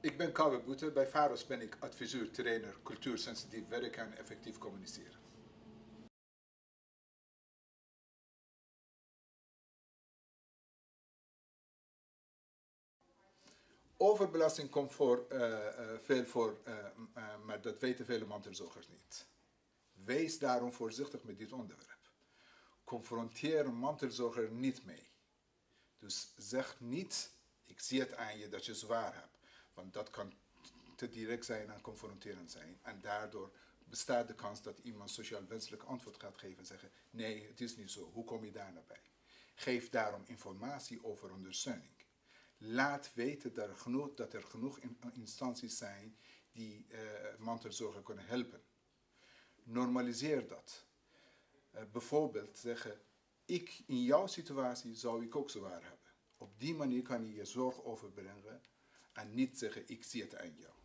Ik ben Kouwe Boete. Bij VAROS ben ik adviseur, trainer, cultuursensitief werken en effectief communiceren. Overbelasting komt voor, uh, uh, veel voor, uh, maar dat weten vele mantelzorgers niet. Wees daarom voorzichtig met dit onderwerp. Confronteer een mantelzorger niet mee. Dus zeg niet, ik zie het aan je dat je zwaar hebt. Want dat kan te direct zijn en confronterend zijn. En daardoor bestaat de kans dat iemand sociaal wenselijk antwoord gaat geven en zeggen, nee, het is niet zo, hoe kom je daar naar bij? Geef daarom informatie over ondersteuning. Laat weten dat er genoeg, dat er genoeg instanties zijn die uh, mantelzorger kunnen helpen. Normaliseer dat. Uh, bijvoorbeeld zeggen, ik in jouw situatie zou ik ook zwaar hebben. Op die manier kan je je zorg overbrengen a nitzere xiert ein jahr.